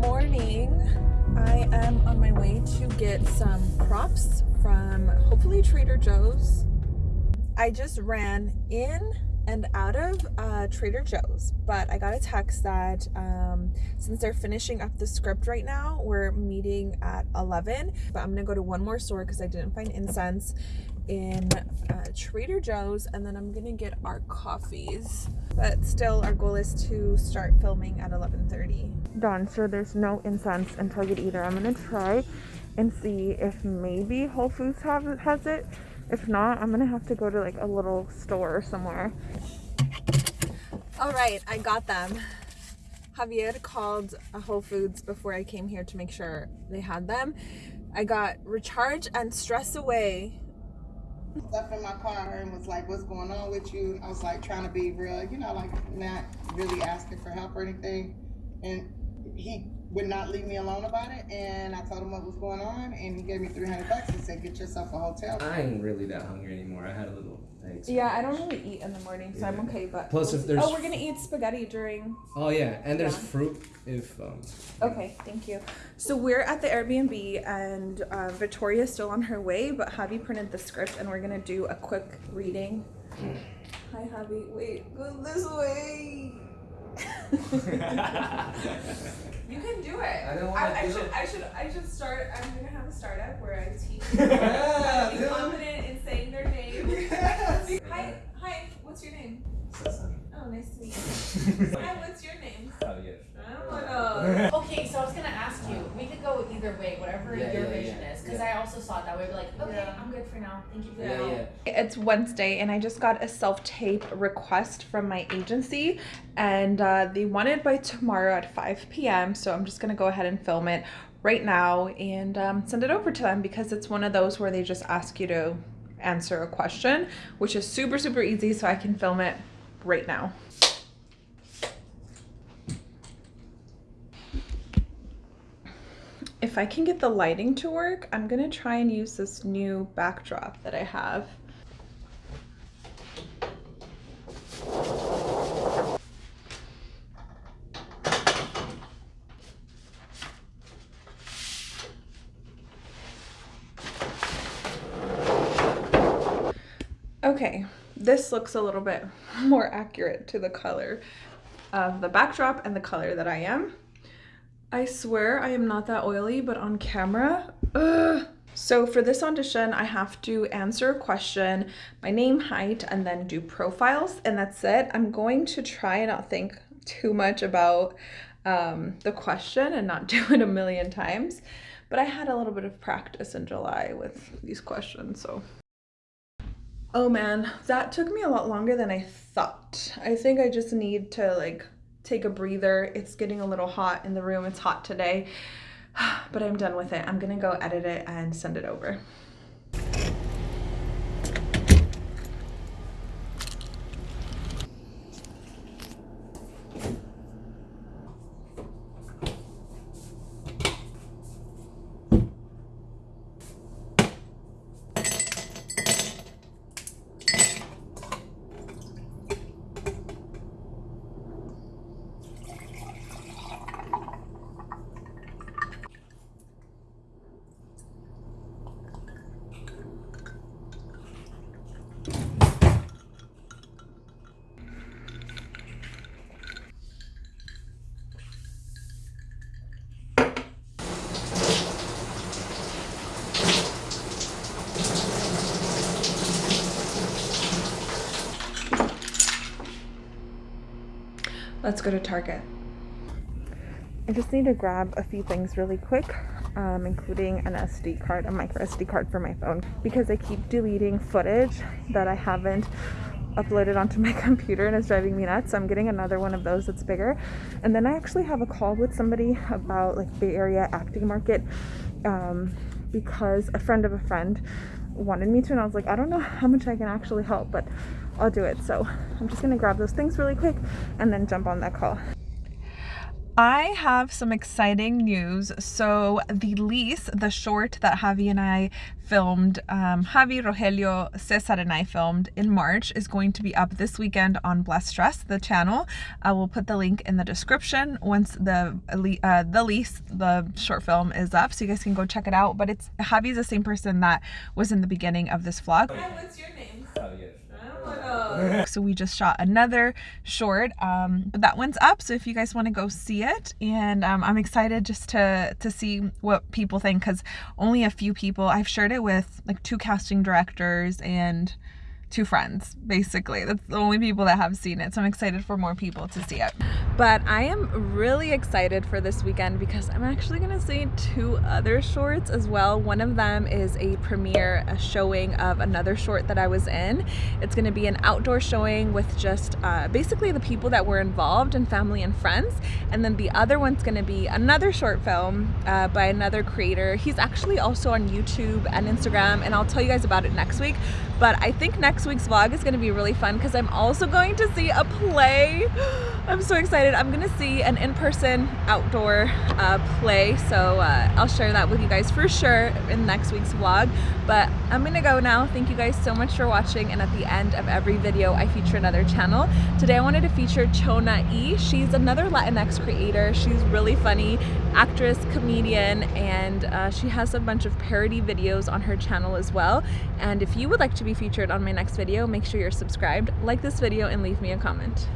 Morning. I am on my way to get some props from hopefully Trader Joe's. I just ran in and out of uh, Trader Joe's, but I got a text that um, since they're finishing up the script right now, we're meeting at 11, but I'm gonna go to one more store because I didn't find incense in uh, Trader Joe's and then I'm gonna get our coffees. But still our goal is to start filming at 11.30. Done, so there's no incense in Target either. I'm gonna try and see if maybe Whole Foods have, has it. If not, I'm gonna have to go to like a little store somewhere. All right, I got them. Javier called a Whole Foods before I came here to make sure they had them. I got Recharge and Stress Away stuff in my car and was like, what's going on with you? I was like trying to be real, you know, like not really asking for help or anything. And he would not leave me alone about it. And I told him what was going on and he gave me 300 bucks and said, get yourself a hotel. I ain't really that hungry anymore. I had a little eggs. Yeah, I don't really eat in the morning, so yeah. I'm okay. But plus, if there's oh, we're gonna eat spaghetti during. Oh yeah, and there's yeah. fruit if. Um, okay, thank you. So we're at the Airbnb, and uh, Victoria's still on her way, but Javi printed the script, and we're gonna do a quick reading. Hi, Javi. Wait, go this way. you can do it. I don't want I, I should. It. I should. I should start. I'm gonna have a startup where I teach. hi. What's your name? Javier. Oh, okay, so I was gonna ask you. We could go either way, whatever yeah, your yeah, vision yeah, is, because I also saw it that way. Be like, okay, I'm good for now. Thank you for the help. It's Wednesday, and I just got a self tape request from my agency, and uh, they want it by tomorrow at 5 p.m. So I'm just gonna go ahead and film it right now and um, send it over to them because it's one of those where they just ask you to answer a question, which is super super easy. So I can film it right now. If I can get the lighting to work, I'm gonna try and use this new backdrop that I have. Okay, this looks a little bit more accurate to the color of the backdrop and the color that I am. I swear I am not that oily, but on camera, ugh. So for this audition, I have to answer a question, my name, height, and then do profiles, and that's it. I'm going to try and not think too much about um, the question and not do it a million times. But I had a little bit of practice in July with these questions, so. Oh man, that took me a lot longer than I thought. I think I just need to like take a breather. It's getting a little hot in the room. It's hot today, but I'm done with it. I'm gonna go edit it and send it over. Let's go to Target. I just need to grab a few things really quick, um, including an SD card, a micro SD card for my phone, because I keep deleting footage that I haven't uploaded onto my computer and it's driving me nuts. So I'm getting another one of those that's bigger. And then I actually have a call with somebody about like Bay Area acting market um, because a friend of a friend wanted me to and I was like, I don't know how much I can actually help, but I'll do it. So I'm just gonna grab those things really quick and then jump on that call. I have some exciting news. So the lease, the short that Javi and I filmed, um, Javi, Rogelio, Cesar and I filmed in March is going to be up this weekend on Bless Stress, the channel. I will put the link in the description once the uh, the lease, the short film is up so you guys can go check it out. But it's Javi's the same person that was in the beginning of this vlog. Hi, what's your name? So we just shot another short, um, but that one's up. So if you guys want to go see it, and um, I'm excited just to to see what people think because only a few people. I've shared it with like two casting directors and two friends basically. That's the only people that have seen it so i'm excited for more people to see it. But i am really excited for this weekend because i'm actually going to see two other shorts as well. One of them is a premiere a showing of another short that i was in. It's going to be an outdoor showing with just uh, basically the people that were involved and family and friends. And then the other one's going to be another short film uh, by another creator. He's actually also on youtube and instagram and i'll tell you guys about it next week. But I think next week's vlog is going to be really fun because I'm also going to see a play. I'm so excited. I'm going to see an in-person outdoor uh, play. So uh, I'll share that with you guys for sure in next week's vlog. But I'm going to go now. Thank you guys so much for watching. And at the end of every video, I feature another channel. Today I wanted to feature Chona E. She's another Latinx creator. She's really funny, actress, comedian, and uh, she has a bunch of parody videos on her channel as well. And if you would like to be featured on my next video, make sure you're subscribed, like this video, and leave me a comment.